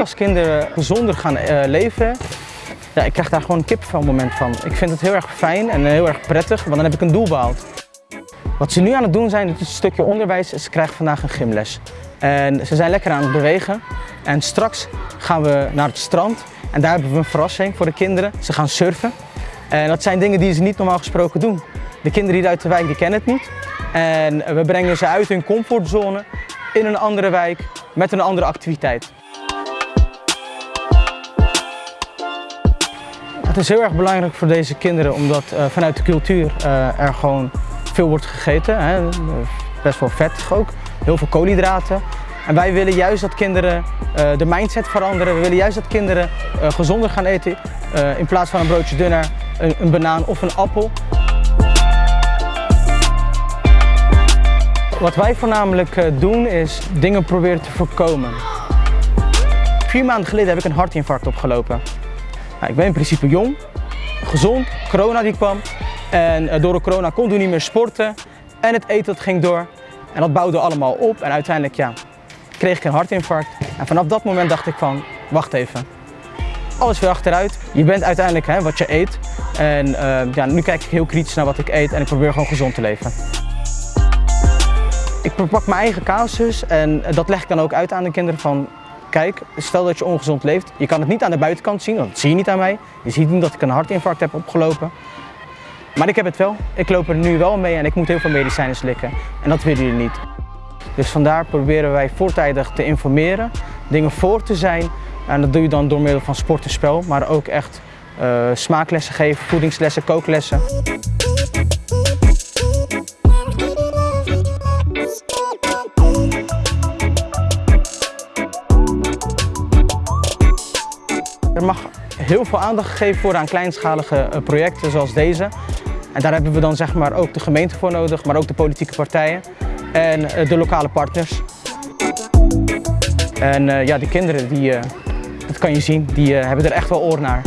als kinderen gezonder gaan uh, leven, ja, ik krijg daar gewoon een kipvel moment van. Ik vind het heel erg fijn en heel erg prettig, want dan heb ik een doel behaald. Wat ze nu aan het doen zijn, het is een stukje onderwijs, ze krijgen vandaag een gymles. En ze zijn lekker aan het bewegen. En straks gaan we naar het strand en daar hebben we een verrassing voor de kinderen. Ze gaan surfen. En dat zijn dingen die ze niet normaal gesproken doen. De kinderen hier uit de wijk die kennen het niet. En we brengen ze uit hun comfortzone in een andere wijk met een andere activiteit. Het is heel erg belangrijk voor deze kinderen omdat uh, vanuit de cultuur uh, er gewoon veel wordt gegeten. Hè. Best wel vettig ook, heel veel koolhydraten. En wij willen juist dat kinderen uh, de mindset veranderen. We willen juist dat kinderen gezonder gaan eten. in plaats van een broodje dunner, een, een banaan of een appel. Wat wij voornamelijk doen is dingen proberen te voorkomen. Vier maanden geleden heb ik een hartinfarct opgelopen. Nou, ik ben in principe jong, gezond, corona die kwam. En eh, door de corona kon ik niet meer sporten. En het eten dat ging door. En dat bouwde allemaal op. En uiteindelijk ja, kreeg ik een hartinfarct. En vanaf dat moment dacht ik van, wacht even. Alles weer achteruit. Je bent uiteindelijk hè, wat je eet. En uh, ja, nu kijk ik heel kritisch naar wat ik eet en ik probeer gewoon gezond te leven. Ik pak mijn eigen casus en dat leg ik dan ook uit aan de kinderen van kijk, stel dat je ongezond leeft, je kan het niet aan de buitenkant zien, want dat zie je niet aan mij. Je ziet niet dat ik een hartinfarct heb opgelopen. Maar ik heb het wel. Ik loop er nu wel mee en ik moet heel veel medicijnen slikken. En dat willen jullie niet. Dus vandaar proberen wij voortijdig te informeren, dingen voor te zijn. En dat doe je dan door middel van sport en spel, maar ook echt uh, smaaklessen geven, voedingslessen, kooklessen. Er mag heel veel aandacht gegeven worden aan kleinschalige eh, projecten zoals deze. En daar hebben we dan zeg maar ook de gemeente voor nodig, maar ook de politieke partijen en eh, de lokale partners. En uh, ja, die kinderen, die, dat kan je zien, die hebben er echt wel oor naar.